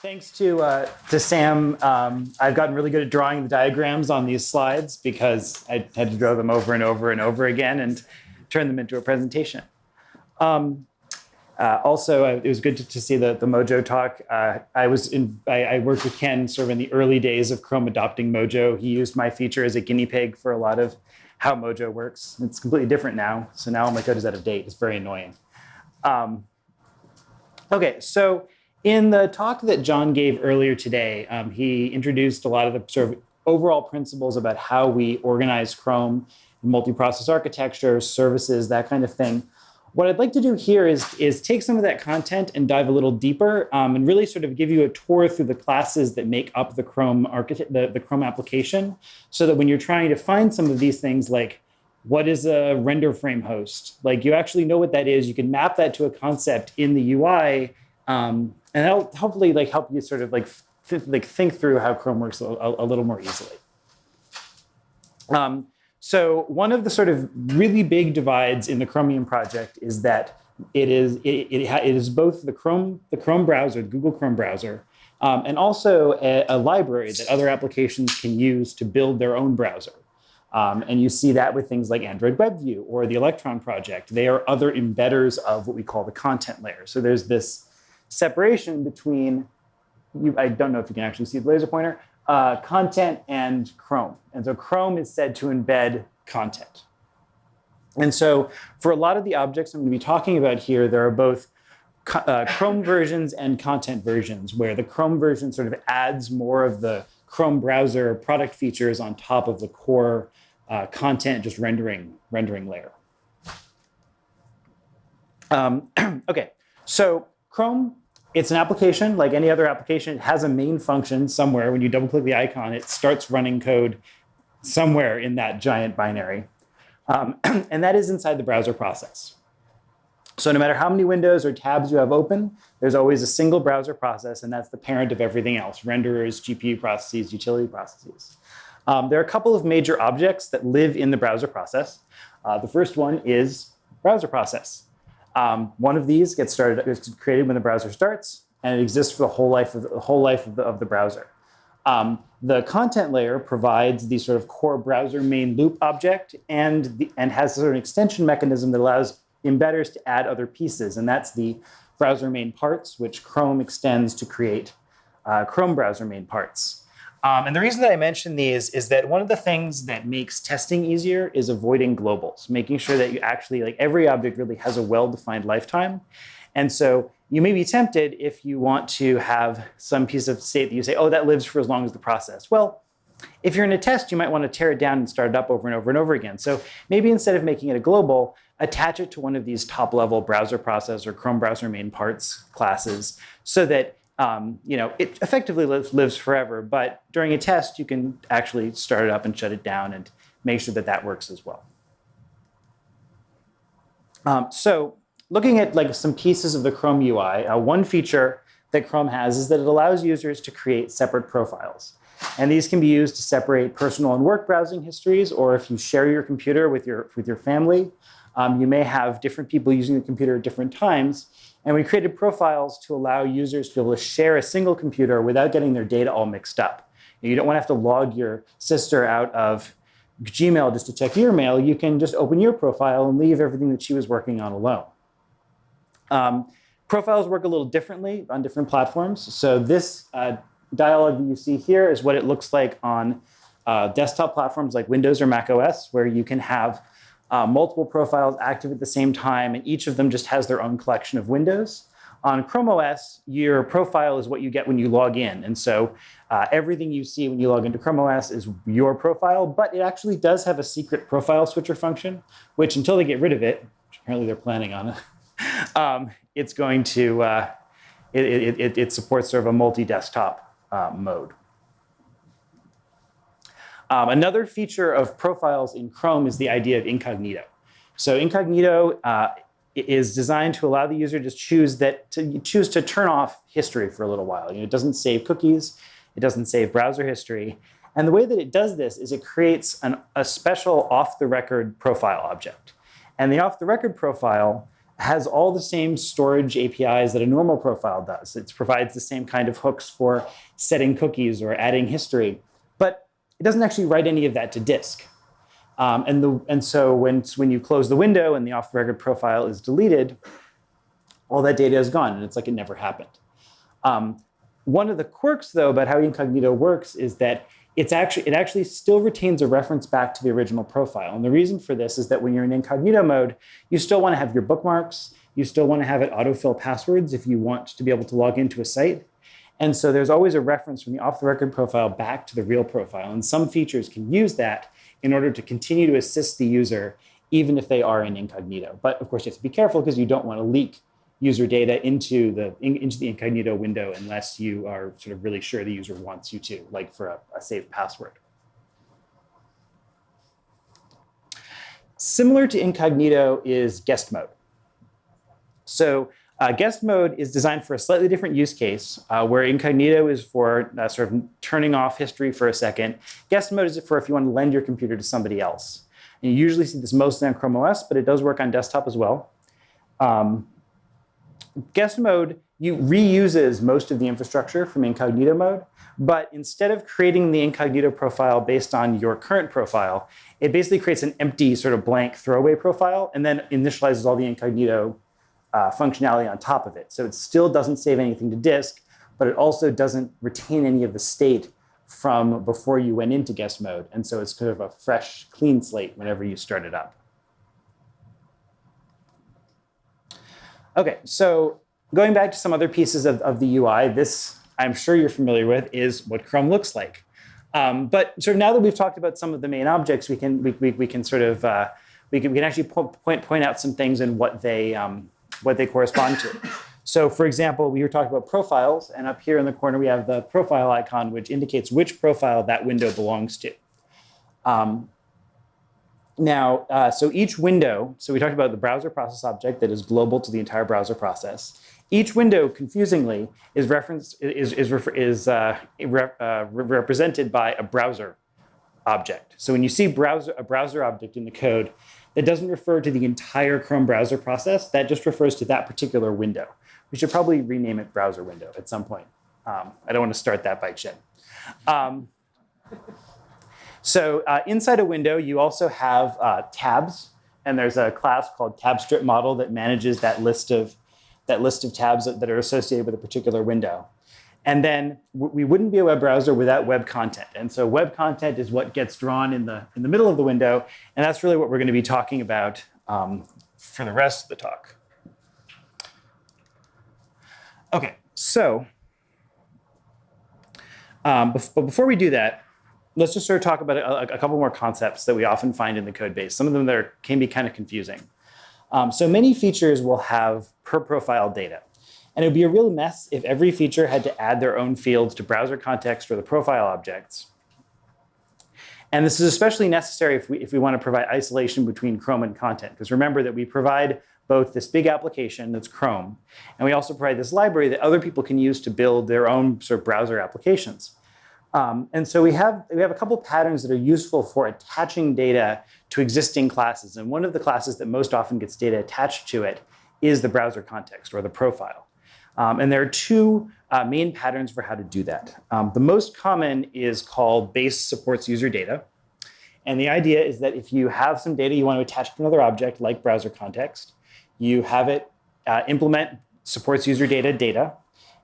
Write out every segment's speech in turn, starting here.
Thanks to, uh, to Sam, um, I've gotten really good at drawing the diagrams on these slides because I had to draw them over and over and over again and turn them into a presentation. Um, uh, also, uh, it was good to, to, see the, the Mojo talk. Uh, I was in, I, I, worked with Ken sort of in the early days of Chrome adopting Mojo. He used my feature as a guinea pig for a lot of how Mojo works. It's completely different now. So now my code is out of date. It's very annoying. Um, okay, so in the talk that John gave earlier today, um, he introduced a lot of the sort of overall principles about how we organize Chrome, multi-process architecture, services, that kind of thing. What I'd like to do here is, is take some of that content and dive a little deeper um, and really sort of give you a tour through the classes that make up the Chrome the, the Chrome application, so that when you're trying to find some of these things like what is a render frame host, like you actually know what that is, you can map that to a concept in the UI, um, and that'll hopefully like help you sort of like, th like think through how Chrome works a, a, little more easily. Um, so one of the sort of really big divides in the Chromium project is that it is it, it, it is both the Chrome the Chrome browser, the Google Chrome browser, um, and also a, a, library that other applications can use to build their own browser. Um, and you see that with things like Android WebView or the Electron project. They are other embedders of what we call the content layer. So there's this separation between, you, I don't know if you can actually see the laser pointer, uh, content and Chrome. And so Chrome is said to embed content. And so for a lot of the objects I'm going to be talking about here, there are both uh, Chrome versions and content versions, where the Chrome version sort of adds more of the Chrome browser product features on top of the core uh, content just rendering, rendering layer. Um, okay, so Chrome it's an application like any other application. It has a main function somewhere. When you double click the icon, it starts running code somewhere in that giant binary. Um, and that is inside the browser process. So no matter how many windows or tabs you have open, there's always a single browser process, and that's the parent of everything else, renderers, GPU processes, utility processes. Um, there are a couple of major objects that live in the browser process. Uh, the first one is browser process. Um, one of these gets started, is created when the browser starts, and it exists for the whole life of the, whole life of the, of the browser. Um, the content layer provides the sort of core browser main loop object and, the, and has sort of an extension mechanism that allows embedders to add other pieces. And that's the browser main parts, which Chrome extends to create uh, Chrome browser main parts. Um, and the reason that I mention these is that one of the things that makes testing easier is avoiding globals, making sure that you actually, like every object really has a well-defined lifetime. And so you may be tempted if you want to have some piece of state that you say, oh, that lives for as long as the process. Well, if you're in a test, you might want to tear it down and start it up over and over and over again. So maybe instead of making it a global, attach it to one of these top level browser process or Chrome browser main parts classes so that um, you know, it effectively lives, lives forever, but during a test, you can actually start it up and shut it down and make sure that that works as well. Um, so looking at like some pieces of the Chrome UI, uh, one feature that Chrome has is that it allows users to create separate profiles. And these can be used to separate personal and work browsing histories, or if you share your computer with your, with your family, um, you may have different people using the computer at different times, and we created profiles to allow users to be able to share a single computer without getting their data all mixed up. You don't want to have to log your sister out of Gmail just to check your mail. You can just open your profile and leave everything that she was working on alone. Um, profiles work a little differently on different platforms. So this uh, dialog that you see here is what it looks like on uh, desktop platforms like Windows or Mac OS, where you can have uh, multiple profiles active at the same time, and each of them just has their own collection of windows. On Chrome OS, your profile is what you get when you log in. And so uh, everything you see when you log into Chrome OS is your profile, but it actually does have a secret profile switcher function, which until they get rid of it, apparently they're planning on it, um, it's going to, uh, it, it, it, it, supports sort of a multi-desktop uh, mode. Um, another feature of profiles in Chrome is the idea of incognito. So incognito uh, is designed to allow the user to choose that to choose to turn off history for a little while. You know, it doesn't save cookies, it doesn't save browser history. And the way that it does this is it creates an, a special off-the-record profile object. And the off-the-record profile has all the same storage APIs that a normal profile does. It provides the same kind of hooks for setting cookies or adding history, it doesn't actually write any of that to disk. Um, and, the, and so when, when you close the window and the off-the-record profile is deleted, all that data is gone, and it's like it never happened. Um, one of the quirks, though, about how incognito works is that it's actually, it actually still retains a reference back to the original profile. And the reason for this is that when you're in incognito mode, you still want to have your bookmarks. You still want to have it autofill passwords if you want to be able to log into a site. And so there's always a reference from the off-the-record profile back to the real profile. And some features can use that in order to continue to assist the user even if they are in incognito. But of course, you have to be careful because you don't want to leak user data into the in, into the incognito window unless you are sort of really sure the user wants you to, like for a, a safe password. Similar to incognito is guest mode. So uh, guest mode is designed for a slightly different use case, uh, where incognito is for uh, sort of turning off history for a second. Guest mode is for if you want to lend your computer to somebody else. And you usually see this mostly on Chrome OS, but it does work on desktop as well. Um, guest mode you reuses most of the infrastructure from incognito mode, but instead of creating the incognito profile based on your current profile, it basically creates an empty sort of blank throwaway profile and then initializes all the incognito uh, functionality on top of it. So it still doesn't save anything to disk, but it also doesn't retain any of the state from before you went into guest mode. And so it's kind of a fresh, clean slate whenever you start it up. Okay, so going back to some other pieces of, of the UI, this I'm sure you're familiar with is what Chrome looks like. Um, but sort of now that we've talked about some of the main objects, we can we, we, we can sort of uh, we can we can actually point point out some things and what they um, what they correspond to. So for example, we were talking about profiles, and up here in the corner we have the profile icon, which indicates which profile that window belongs to. Um, now, uh, so each window, so we talked about the browser process object that is global to the entire browser process. Each window, confusingly, is referenced is is is uh, uh, represented by a browser object. So when you see browser a browser object in the code, that doesn't refer to the entire Chrome browser process. That just refers to that particular window. We should probably rename it browser window at some point. Um, I don't want to start that bike shed. Um, so uh, inside a window, you also have uh, tabs, and there's a class called TabStrip model that manages that list of that list of tabs that are associated with a particular window. And then we wouldn't be a web browser without web content. And so web content is what gets drawn in the in the middle of the window, and that's really what we're going to be talking about um, for the rest of the talk. Okay, so um, but before we do that, let's just sort of talk about a, a, couple more concepts that we often find in the code base. Some of them that are, can be kind of confusing. Um, so many features will have per profile data. And it would be a real mess if every feature had to add their own fields to browser context or the profile objects. And this is especially necessary if we, if we want to provide isolation between Chrome and content. Because remember that we provide both this big application that's Chrome, and we also provide this library that other people can use to build their own sort of browser applications. Um, and so we have, we have a couple patterns that are useful for attaching data to existing classes. And one of the classes that most often gets data attached to it is the browser context or the profile. Um, and there are two uh, main patterns for how to do that. Um, the most common is called base supports user data. And the idea is that if you have some data you want to attach to another object like browser context, you have it uh, implement supports user data data,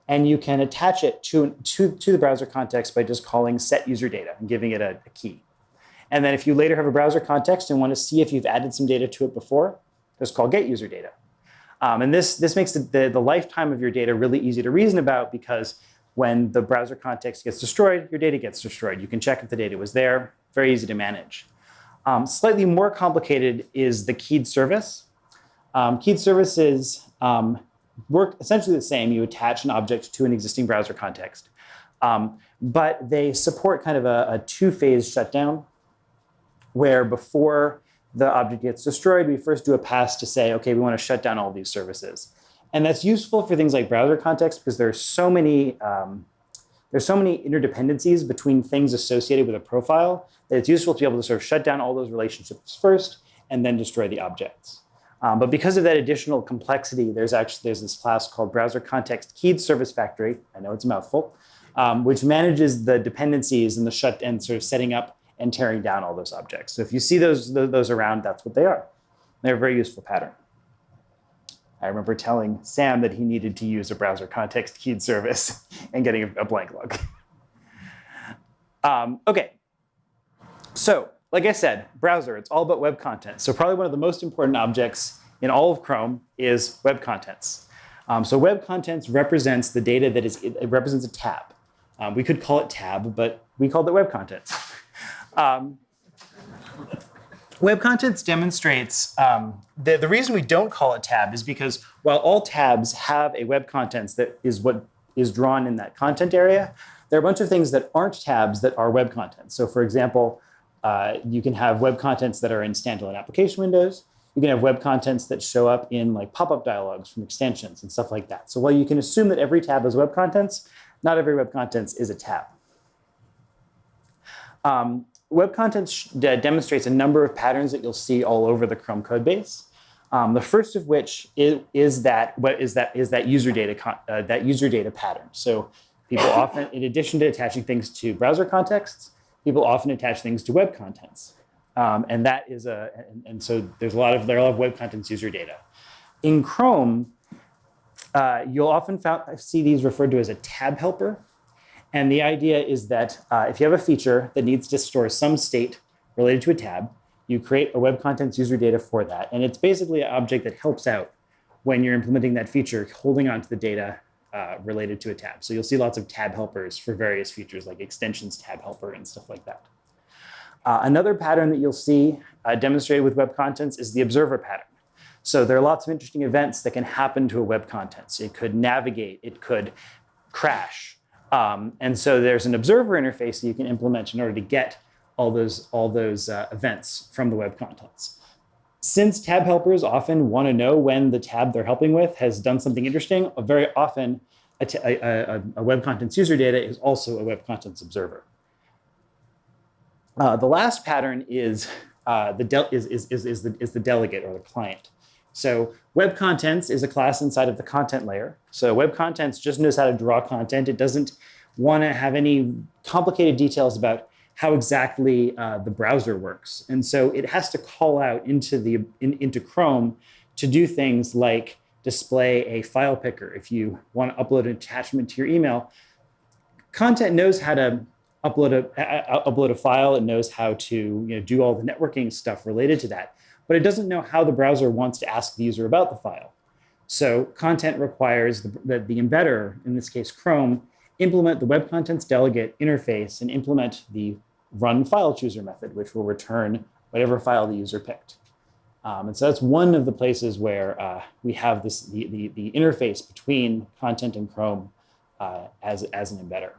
and you can attach it to, to, to the browser context by just calling set user data and giving it a, a key. And then if you later have a browser context and want to see if you've added some data to it before, just call get user data. Um, and this, this makes the, the, the, lifetime of your data really easy to reason about because when the browser context gets destroyed, your data gets destroyed. You can check if the data was there, very easy to manage. Um, slightly more complicated is the keyed service. Um, keyed services um, work essentially the same. You attach an object to an existing browser context. Um, but they support kind of a, a two-phase shutdown where before the object gets destroyed, we first do a pass to say, okay, we want to shut down all these services. And that's useful for things like browser context because there's so many um, there's so many interdependencies between things associated with a profile that it's useful to be able to sort of shut down all those relationships first and then destroy the objects. Um, but because of that additional complexity, there's actually there's this class called Browser Context Keyed Service Factory. I know it's a mouthful, um, which manages the dependencies and the shut and sort of setting up and tearing down all those objects. So if you see those those around, that's what they are. They're a very useful pattern. I remember telling Sam that he needed to use a browser context keyed service and getting a, blank look. um, okay, so like I said, browser, it's all about web content. So probably one of the most important objects in all of Chrome is web contents. Um, so web contents represents the data that is, it represents a tab. Um, we could call it tab, but we called it web contents. Um, web contents demonstrates, um, the, the reason we don't call it tab is because while all tabs have a web contents that is what is drawn in that content area, there are a bunch of things that aren't tabs that are web contents. So for example, uh, you can have web contents that are in standalone application windows. You can have web contents that show up in like pop-up dialogues from extensions and stuff like that. So while you can assume that every tab is web contents, not every web contents is a tab. Um, web contents demonstrates a number of patterns that you'll see all over the Chrome code base. Um, the first of which is, is that what is that is that user data uh, that user data pattern. So people often, in addition to attaching things to browser contexts, people often attach things to web contents. Um, and that is a, and, and, so there's a lot of, there are a lot of web contents user data. In Chrome, uh, you'll often found, see these referred to as a tab helper. And the idea is that uh, if you have a feature that needs to store some state related to a tab, you create a web contents user data for that. And it's basically an object that helps out when you're implementing that feature, holding onto the data uh, related to a tab. So you'll see lots of tab helpers for various features like extensions tab helper and stuff like that. Uh, another pattern that you'll see uh, demonstrated with web contents is the observer pattern. So there are lots of interesting events that can happen to a web content. So it could navigate, it could crash. Um, and so there's an observer interface that you can implement in order to get all those, all those uh, events from the web contents. Since tab helpers often want to know when the tab they're helping with has done something interesting, very often a, a, a web contents user data is also a web contents observer. Uh, the last pattern is, uh, the is, is, is, is, the, is the delegate or the client. So web contents is a class inside of the content layer. So web contents just knows how to draw content. It doesn't want to have any complicated details about how exactly uh, the browser works. And so it has to call out into, the, in, into Chrome to do things like display a file picker. If you want to upload an attachment to your email, content knows how to upload a, upload a file. It knows how to you know, do all the networking stuff related to that. But it doesn't know how the browser wants to ask the user about the file. So content requires that the, embedder, in this case Chrome, implement the web contents delegate interface and implement the run file chooser method, which will return whatever file the user picked. Um, and so that's one of the places where uh, we have this the, the, the, interface between content and Chrome uh, as, as an embedder.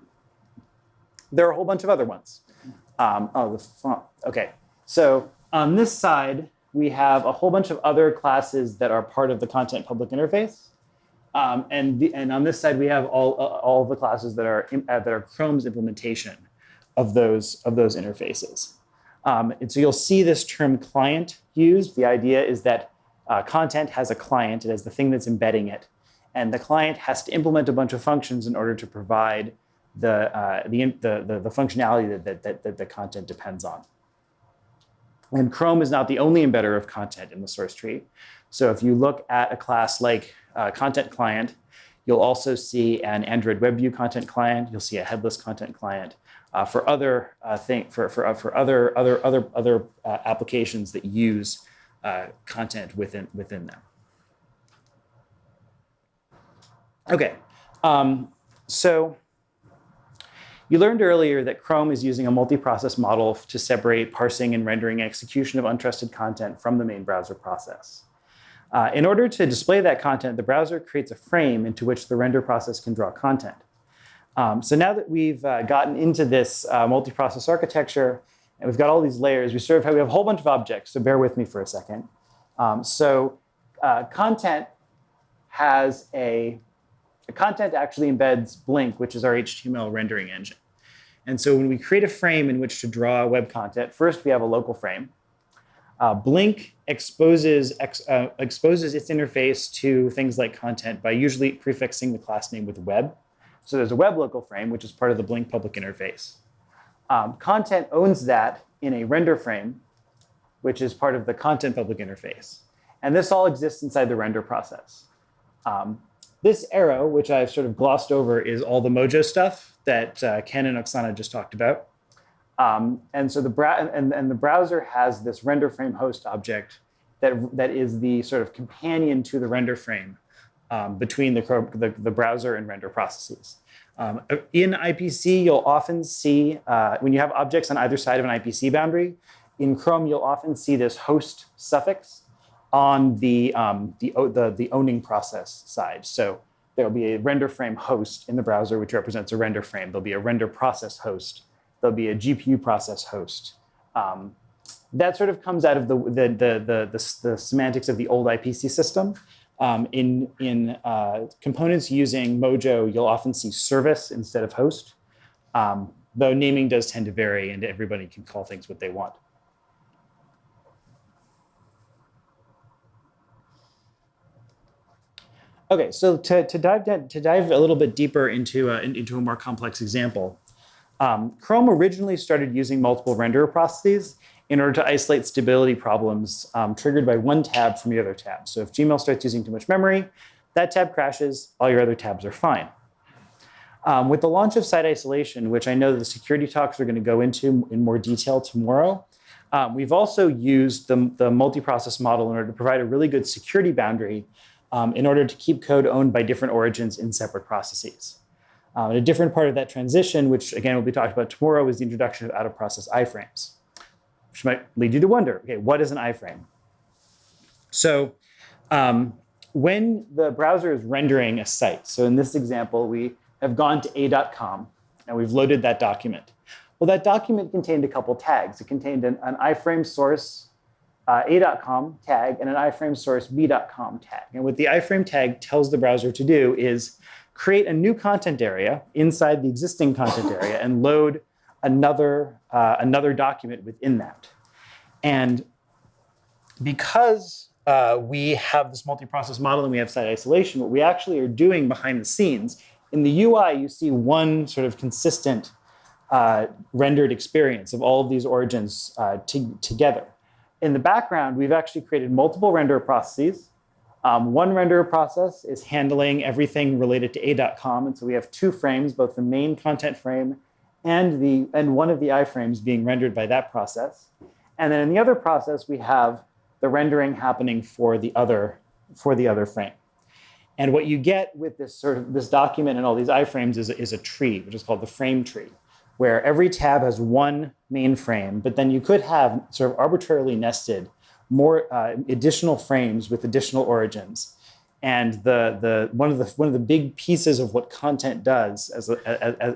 There are a whole bunch of other ones. Um, oh, the font. OK, so on this side, we have a whole bunch of other classes that are part of the content public interface. Um, and, the, and on this side, we have all, uh, all the classes that are, in, uh, that are Chrome's implementation of those, of those interfaces. Um, and so you'll see this term client used. The idea is that uh, content has a client. It has the thing that's embedding it. And the client has to implement a bunch of functions in order to provide the, uh, the, the, the, functionality that, that, that the content depends on. And Chrome is not the only embedder of content in the source tree. So if you look at a class like uh, content client. You'll also see an Android WebView content client. You'll see a headless content client. Uh, for other uh, thing for for uh, for other other other other uh, applications that use uh, content within within them. Okay, um, so you learned earlier that Chrome is using a multi-process model to separate parsing and rendering execution of untrusted content from the main browser process. Uh, in order to display that content, the browser creates a frame into which the render process can draw content. Um, so now that we've uh, gotten into this uh, multi-process architecture, and we've got all these layers, we sort of have, we have a whole bunch of objects, so bear with me for a second. Um, so uh, content has a, content actually embeds Blink, which is our HTML rendering engine. And so when we create a frame in which to draw web content, first we have a local frame. Uh, Blink exposes ex, uh, exposes its interface to things like content by usually prefixing the class name with web. So there's a web local frame, which is part of the Blink public interface. Um, content owns that in a render frame, which is part of the content public interface. And this all exists inside the render process. Um, this arrow, which I've sort of glossed over, is all the Mojo stuff that uh, Ken and Oksana just talked about. Um, and so the and, and the browser has this render frame host object that, that is the sort of companion to the render frame um, between the, the, the, browser and render processes. Um, in IPC, you'll often see, uh, when you have objects on either side of an IPC boundary, in Chrome, you'll often see this host suffix on the, um, the, the, the owning process side. So there'll be a render frame host in the browser, which represents a render frame. There'll be a render process host there'll be a GPU process host. Um, that sort of comes out of the, the, the, the, the semantics of the old IPC system. Um, in in uh, components using Mojo, you'll often see service instead of host, um, though naming does tend to vary and everybody can call things what they want. Okay, so to, to, dive, to dive a little bit deeper into, uh, into a more complex example, um, Chrome originally started using multiple renderer processes in order to isolate stability problems um, triggered by one tab from the other tab. So if Gmail starts using too much memory, that tab crashes, all your other tabs are fine. Um, with the launch of site isolation, which I know the security talks are going to go into in more detail tomorrow, um, we've also used the, the multi-process model in order to provide a really good security boundary um, in order to keep code owned by different origins in separate processes. Um, and a different part of that transition, which again will be talked about tomorrow, is the introduction of out-of-process iframes, which might lead you to wonder, okay, what is an iframe? So um, when the browser is rendering a site, so in this example, we have gone to a.com and we've loaded that document. Well, that document contained a couple tags. It contained an, an iframe source uh, a.com tag and an iframe source b.com tag. And what the iframe tag tells the browser to do is create a new content area inside the existing content area and load another, uh, another document within that. And because uh, we have this multi-process model and we have site isolation, what we actually are doing behind the scenes, in the UI, you see one sort of consistent uh, rendered experience of all of these origins uh, together. In the background, we've actually created multiple render processes um, one renderer process is handling everything related to a.com. And so we have two frames, both the main content frame and, the, and one of the iframes being rendered by that process. And then in the other process, we have the rendering happening for the other, for the other frame. And what you get with this sort of this document and all these iframes is, is a tree, which is called the frame tree, where every tab has one main frame, but then you could have sort of arbitrarily nested more uh, additional frames with additional origins. And the, the, one, of the, one of the big pieces of what content does as a,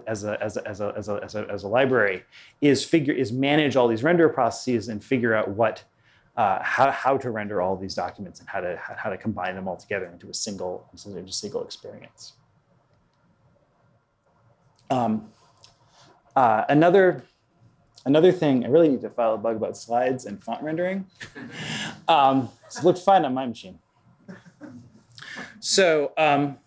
as as as as as as a library is, figure, is manage all these render processes and figure out what, uh, how, how to render all these documents and how to, how to combine them all together into a single, into a single experience. Um, uh, another Another thing, I really need to file a bug about slides and font rendering. Um, it looked fine on my machine. So um,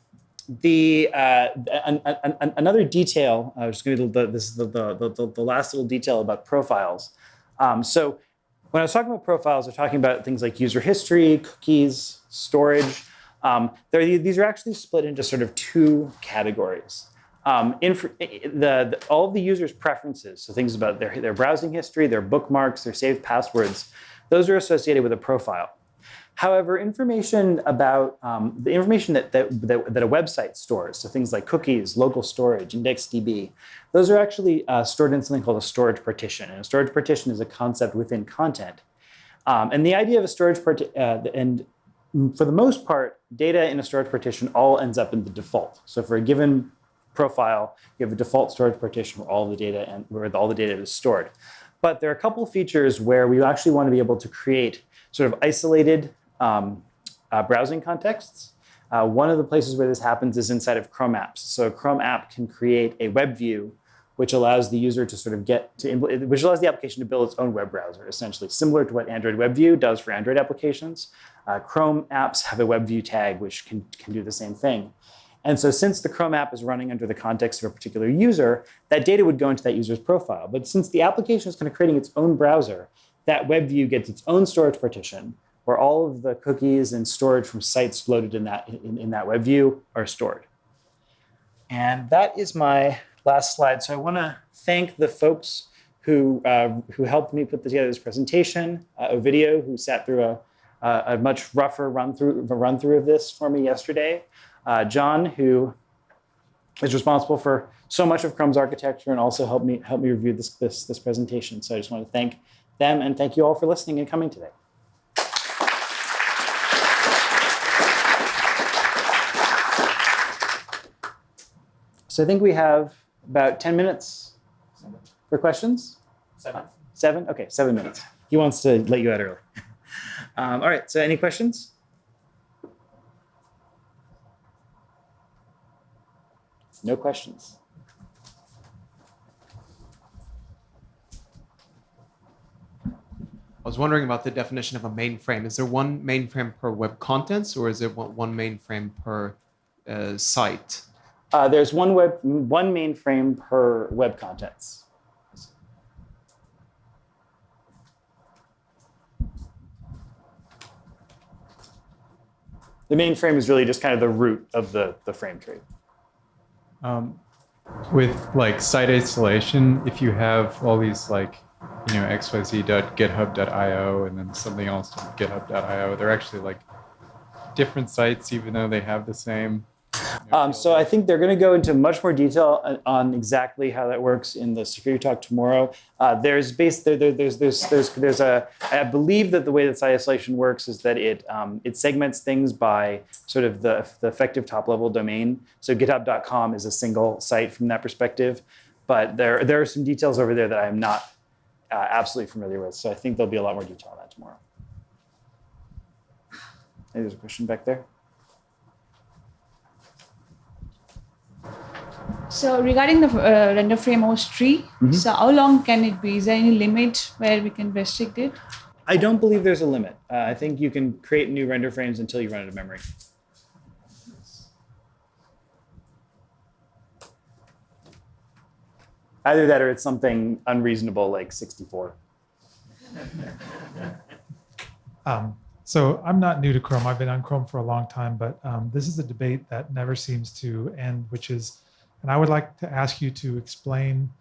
the uh, an, an, an, another detail, I was going to the, this is the, the, the, the, last little detail about profiles. Um, so when I was talking about profiles, we're talking about things like user history, cookies, storage. Um, these are actually split into sort of two categories. Um, the, the, all of the user's preferences, so things about their, their browsing history, their bookmarks, their saved passwords, those are associated with a profile. However, information about um, the information that, that, that, a website stores, so things like cookies, local storage, IndexedDB, those are actually uh, stored in something called a storage partition. And a storage partition is a concept within content. Um, and the idea of a storage partition, uh, and for the most part, data in a storage partition all ends up in the default. So for a given profile, you have a default storage partition where all the data and where all the data is stored. But there are a couple of features where we actually want to be able to create sort of isolated um, uh, browsing contexts. Uh, one of the places where this happens is inside of Chrome apps. So a Chrome app can create a web view which allows the user to sort of get to, which allows the application to build its own web browser, essentially, similar to what Android WebView does for Android applications. Uh, Chrome apps have a WebView tag, which can, can do the same thing. And so since the Chrome app is running under the context of a particular user, that data would go into that user's profile. But since the application is kind of creating its own browser, that web view gets its own storage partition where all of the cookies and storage from sites loaded in that, in, in that WebView are stored. And that is my last slide. So I want to thank the folks who, uh, who helped me put together this presentation, uh, Ovidio, who sat through a, a much rougher run through, a run through of this for me yesterday, uh, John, who is responsible for so much of Chrome's architecture and also helped me, help me review this, this, this presentation. So I just want to thank them and thank you all for listening and coming today. So I think we have about 10 minutes for questions. Seven. Seven? Okay, seven minutes. He wants to let you out early. Um, all right, so any questions? No questions. I was wondering about the definition of a mainframe. Is there one mainframe per web contents, or is it one mainframe per uh, site? Uh, there's one web, one mainframe per web contents. The mainframe is really just kind of the root of the, the frame tree. Um, with like site isolation, if you have all these like, you know, xyz.github.io and then something else github.io, they're actually like different sites, even though they have the same um, so I think they're going to go into much more detail on exactly how that works in the security talk tomorrow. Uh, there's base there, there, there's there's there's there's a I believe that the way that site isolation works is that it um, it segments things by sort of the the effective top level domain. So GitHub.com is a single site from that perspective, but there there are some details over there that I am not uh, absolutely familiar with. So I think there'll be a lot more detail on that tomorrow. There's a question back there. So regarding the uh, render frame host tree, mm -hmm. so how long can it be? Is there any limit where we can restrict it? I don't believe there's a limit. Uh, I think you can create new render frames until you run out of memory. Either that or it's something unreasonable like 64. um, so I'm not new to Chrome. I've been on Chrome for a long time, but um, this is a debate that never seems to end, which is and I would like to ask you to explain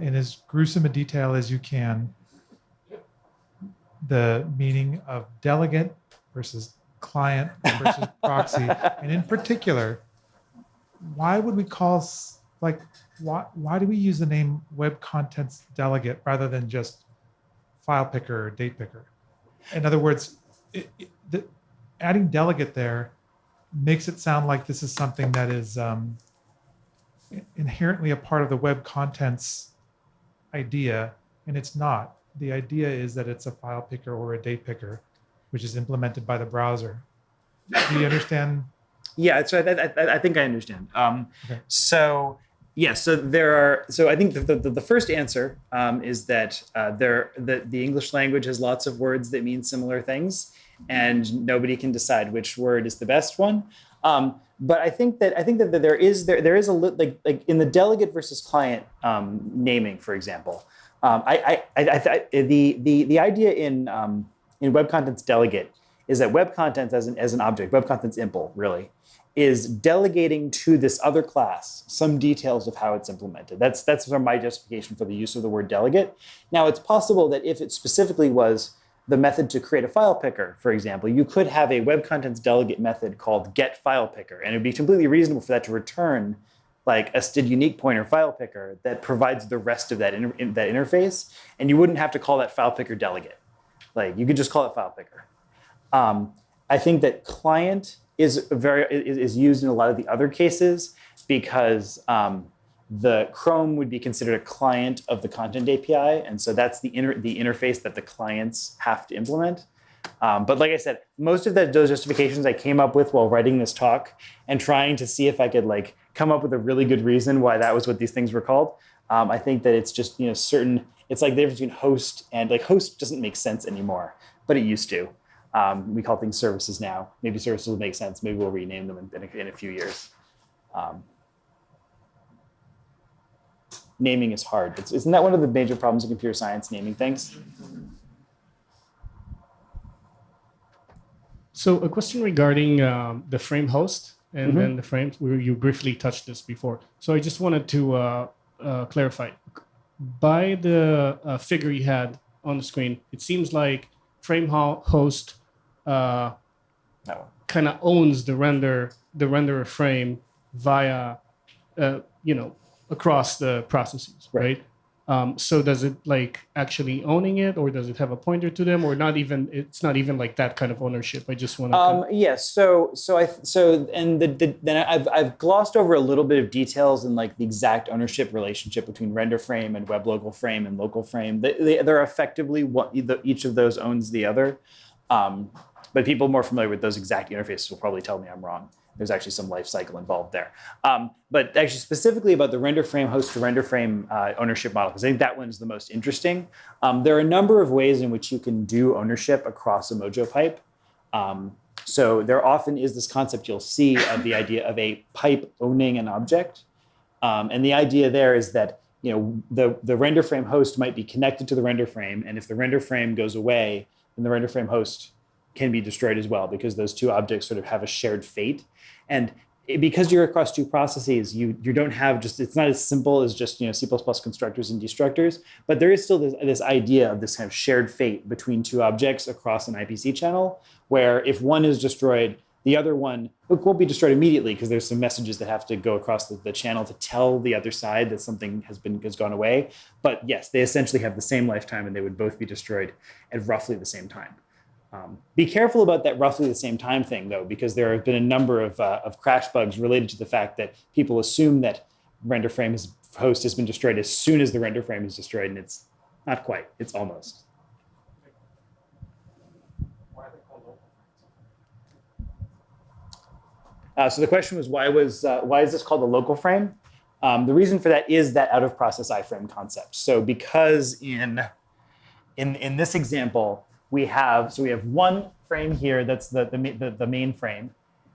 in as gruesome a detail as you can the meaning of delegate versus client versus proxy. And in particular, why would we call, like, why, why do we use the name web contents delegate rather than just file picker or date picker? In other words, it, it, the, adding delegate there makes it sound like this is something that is um, inherently a part of the web contents idea, and it's not. The idea is that it's a file picker or a date picker, which is implemented by the browser. Do you understand? Yeah, so I, I, I think I understand. Um, okay. So yeah, so there are. So I think the the, the first answer um, is that uh, there the the English language has lots of words that mean similar things, and nobody can decide which word is the best one. Um, but I think that I think that there is there there is a like like in the delegate versus client um, naming, for example. Um, I, I, I, I, the the the idea in um, in web contents delegate is that web contents as an as an object, web contents impl really, is delegating to this other class some details of how it's implemented. That's that's sort of my justification for the use of the word delegate. Now it's possible that if it specifically was the method to create a file picker, for example, you could have a web contents delegate method called get file picker, and it would be completely reasonable for that to return like a std unique pointer file picker that provides the rest of that, inter that interface, and you wouldn't have to call that file picker delegate. Like you could just call it file picker. Um, I think that client is very is, is, used in a lot of the other cases because um, the Chrome would be considered a client of the content API. And so that's the, inter the interface that the clients have to implement. Um, but like I said, most of that, those justifications I came up with while writing this talk and trying to see if I could like come up with a really good reason why that was what these things were called. Um, I think that it's just you know certain. It's like the difference between host and like host doesn't make sense anymore, but it used to. Um, we call things services now. Maybe services will make sense. Maybe we'll rename them in, in, a, in a few years. Um, naming is hard. It's, isn't that one of the major problems in computer science, naming things? So a question regarding um, the frame host and Mhm. then the frames. We, you briefly touched this before. So I just wanted to uh, uh, clarify. By the uh, figure you had on the screen, it seems like frame ho- host uh, kind of owns the render the renderer frame via uh, you know across the processes Right. right, Um, so does it like actually owning it or does it have a pointer to them or not even it's not even like that kind of ownership i just want to Um, yes. So, so I, so, and the, the, then I've, I've glossed over a little bit of details in like the exact ownership relationship between render frame and web local frame and local frame. They, they, they're effectively what each of those owns the other. Um, but people more familiar with those exact interfaces will probably tell me I'm wrong. There's actually some life cycle involved there. Um, but actually, specifically about the render frame host to render frame uh, ownership model, because I think that one is the most interesting. Um, there are a number of ways in which you can do ownership across a Mojo pipe. Um, so there often is this concept you'll see of the idea of a pipe owning an object. Um, and the idea there is that you know the, the render frame host might be connected to the render frame, and if the render frame goes away, then the render frame host can be destroyed as well because those two objects sort of have a shared fate. And it- because you're across two processes, you you don't have just it's not as simple as just you know C++ constructors and destructors, but there is still this, this idea of this kind of shared fate between two objects across an IPC channel, where if one is destroyed, the other one won't be destroyed immediately because there's some messages that have to go across the, the channel to tell the other side that something has been has gone away. But yes, they essentially have the same lifetime and they would both be destroyed at roughly the same time. Um, be careful about that roughly the same time thing, though, because there have been a number of, uh, of crash bugs related to the fact that people assume that render frame host has been destroyed as soon as the render frame is destroyed, and it's not quite. It's almost. Uh, so the question was, why was uh, why is this called a local frame? Um, the reason for that is that out of process iframe concept. So because in in in this example, we have so we have one frame here that's the the, the, the main frame,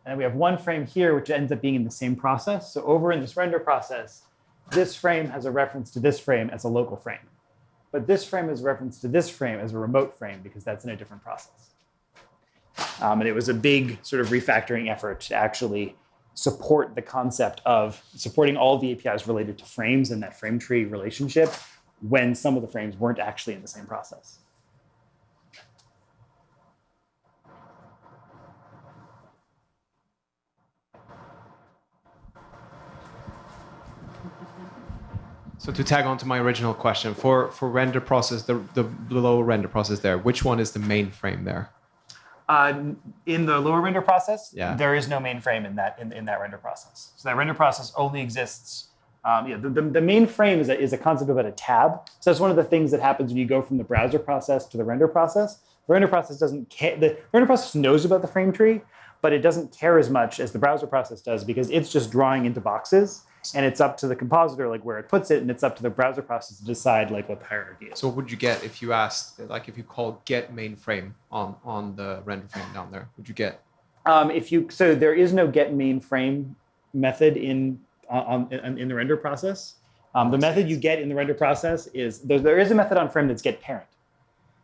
and we have one frame here which ends up being in the same process. So over in this render process, this frame has a reference to this frame as a local frame, but this frame is reference to this frame as a remote frame because that's in a different process. Um, and it was a big sort of refactoring effort to actually support the concept of supporting all the APIs related to frames and that frame tree relationship when some of the frames weren't actually in the same process. So to tag on to my original question, for for render process, the the below render process there, which one is the main frame there? Uh, in the lower render process, Yeah. there is no mainframe in that in, in that render process. So that render process only exists. Um, yeah, the, the, the main frame is a, is a concept about a tab. So that's one of the things that happens when you go from the browser process to the render process. The render process doesn't care. The render process knows about the frame tree, but it doesn't care as much as the browser process does because it's just drawing into boxes, and it's up to the compositor like where it puts it, and it's up to the browser process to decide like what the hierarchy is. So what would you get if you asked, like, if you call get main frame on on the render frame down there? Would you get? Um, if you so there is no get main frame method in on, on in the render process. Um, the method you get in the render process is there, there is a method on frame that's get parent,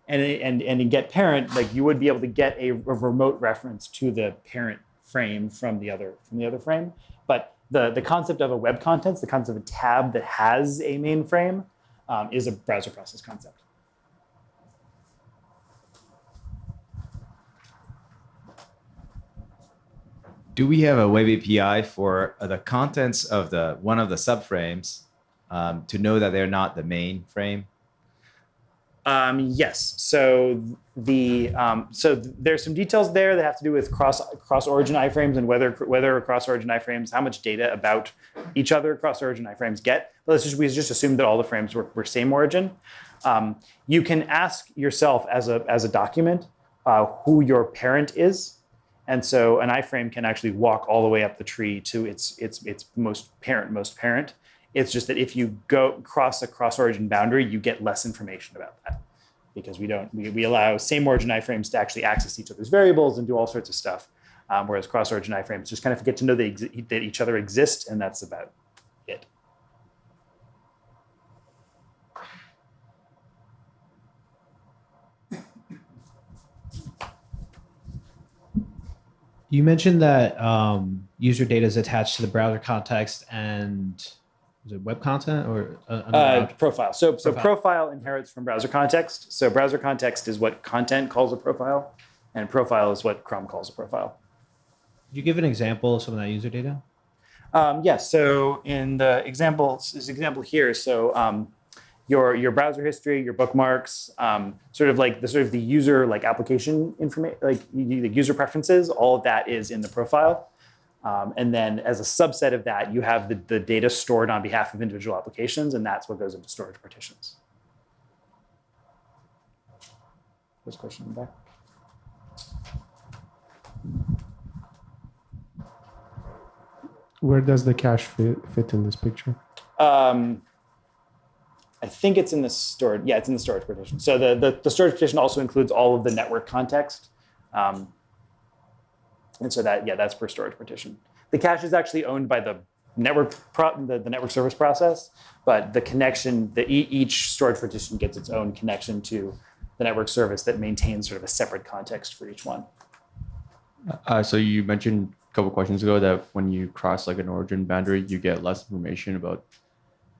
and and and in get parent like you would be able to get a, a remote reference to the parent frame from the other from the other frame. But the the concept of a web contents, the concept of a tab that has a main frame, um, is a browser process concept. Do we have a web API for uh, the contents of the one of the subframes um, to know that they're not the main frame? Um, yes. So the um, so th- there's some details there that have to do with cross cross origin iframes and whether whether cross origin iframes how much data about each other cross origin iframes get. But let's just we just assume that all the frames were, were same origin. Um, you can ask yourself as a as a document uh, who your parent is. And so an iframe can actually walk all the way up the tree to its its its most parent most parent. It's just that if you go cross a cross origin boundary, you get less information about that because we don't we, we allow same origin iframes to actually access each other's variables and do all sorts of stuff. Um, whereas cross origin iframes just kind of get to know that each other exist, and that's about it. You mentioned that um, user data is attached to the browser context and is it web content or uh, another Uh, profile. So, so Profile. profile inherits from browser context. So browser context is what content calls a profile, and profile is what Chrome calls a profile. Could you give an example of some of that user data? Um, yes. So in the example, this example here, so um, your your browser history, your bookmarks, um, sort of like the sort of the user like application information, like the user preferences, all of that is in the profile. Um, and then as a subset of that, you have the, the data stored on behalf of individual applications, and that's what goes into storage partitions. There's a question in the back. Where does the cache fit, fit in this picture? Um, I think it's in the storage. Yeah, it's in the storage partition. So the, the, the storage partition also includes all of the network context. Um, and so that, yeah, that's per storage partition. The cache is actually owned by the network the, the network service process, but the connection, the each storage partition gets its own connection to the network service that maintains sort of a separate context for each one. Uh, so you mentioned a couple questions ago that when you cross like an origin boundary, you get less information about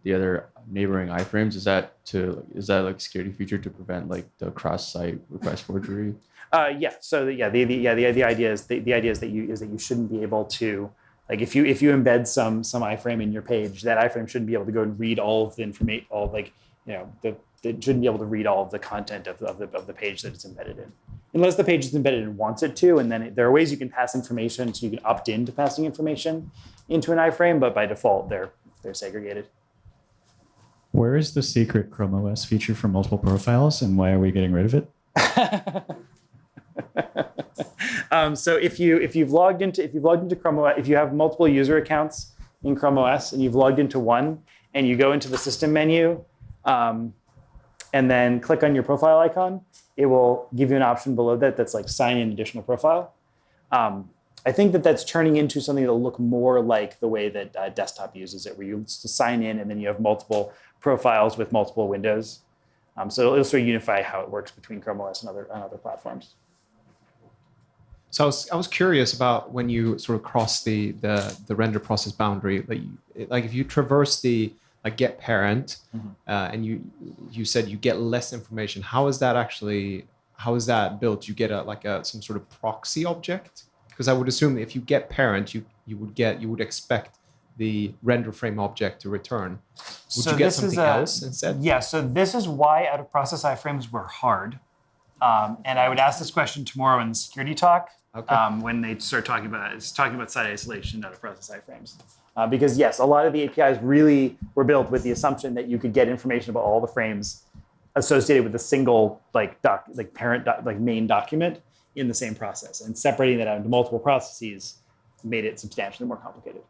the other neighboring iframes. Is that to is that like security feature to prevent like the cross-site request forgery? Uh, yeah. So the, yeah, the, the yeah the, the idea is the, the idea is that you is that you shouldn't be able to like if you if you embed some some iframe in your page, that iframe shouldn't be able to go and read all of the information, all like you know the it shouldn't be able to read all of the content of the, of the of the page that it's embedded in, unless the page is embedded and wants it to. And then it, there are ways you can pass information, so you can opt in to passing information into an iframe, but by default they're they're segregated. Where is the secret Chrome OS feature for multiple profiles and why are we getting rid of it? um, so if you if you've logged into if you've logged into Chrome OS, if you have multiple user accounts in Chrome OS and you've logged into one and you go into the system menu um, and then click on your profile icon, it will give you an option below that that's like sign in additional profile. Um, I think that that's turning into something that'll look more like the way that uh, desktop uses it, where you sign in and then you have multiple profiles with multiple windows. Um, so it'll sort of unify how it works between Chrome OS and other, and other platforms. So I was, I was curious about when you sort of cross the the, the render process boundary, like you, like if you traverse the like get parent, uh, and you you said you get less information. How is that actually? How is that built? You get a like a some sort of proxy object? Because I would assume if you get parent, you you would get you would expect the render frame object to return. Would you get something else instead? Yeah, so this is why out of process iframes were hard. Um, and I would ask this question tomorrow in the security talk Okay. um, when they start talking about it's talking about site isolation out of process iframes. Uh, because yes, a lot of the APIs really were built with the assumption that you could get information about all the frames associated with a single like doc, like parent doc, like main document in the same process, and separating that out into multiple processes made it substantially more complicated.